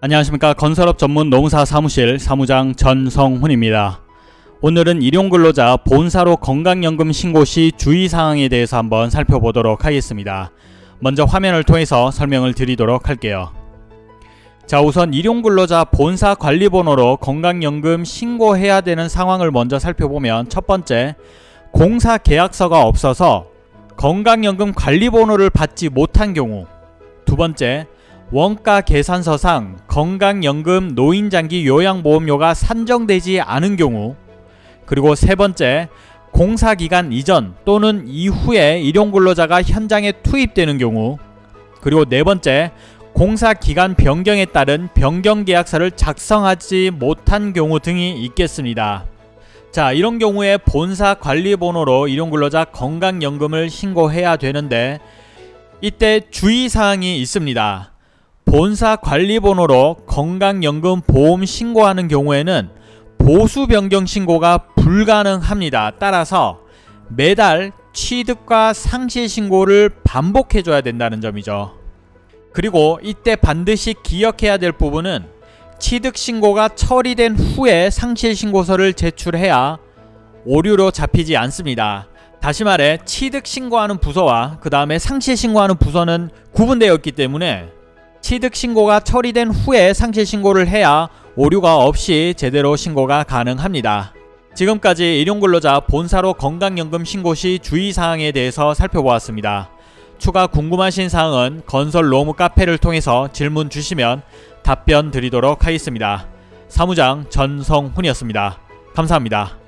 안녕하십니까 건설업 전문 노무사 사무실 사무장 전성훈입니다. 오늘은 일용근로자 본사로 건강연금 신고 시 주의사항에 대해서 한번 살펴보도록 하겠습니다. 먼저 화면을 통해서 설명을 드리도록 할게요. 자 우선 일용근로자 본사 관리번호로 건강연금 신고해야 되는 상황을 먼저 살펴보면 첫 번째 공사 계약서가 없어서 건강연금 관리번호를 받지 못한 경우 두 번째 원가 계산서상 건강연금 노인장기 요양보험료가 산정되지 않은 경우 그리고 세 번째 공사기간 이전 또는 이후에 일용근로자가 현장에 투입되는 경우 그리고 네 번째 공사기간 변경에 따른 변경계약서를 작성하지 못한 경우 등이 있겠습니다. 자 이런 경우에 본사 관리번호로 일용근로자 건강연금을 신고해야 되는데 이때 주의사항이 있습니다. 본사 관리번호로 건강연금 보험 신고하는 경우에는 보수 변경 신고가 불가능합니다. 따라서 매달 취득과 상실 신고를 반복해 줘야 된다는 점이죠. 그리고 이때 반드시 기억해야 될 부분은 취득 신고가 처리된 후에 상실 신고서를 제출해야 오류로 잡히지 않습니다. 다시 말해 취득 신고하는 부서와 그 다음에 상실 신고하는 부서는 구분되어 있기 때문에 취득 신고가 처리된 후에 상실 신고를 해야 오류가 없이 제대로 신고가 가능합니다. 지금까지 일용근로자 본사로 건강연금 신고 시 주의사항에 대해서 살펴보았습니다. 추가 궁금하신 사항은 건설 로무 카페를 통해서 질문 주시면 답변 드리도록 하겠습니다. 사무장 전성훈이었습니다. 감사합니다.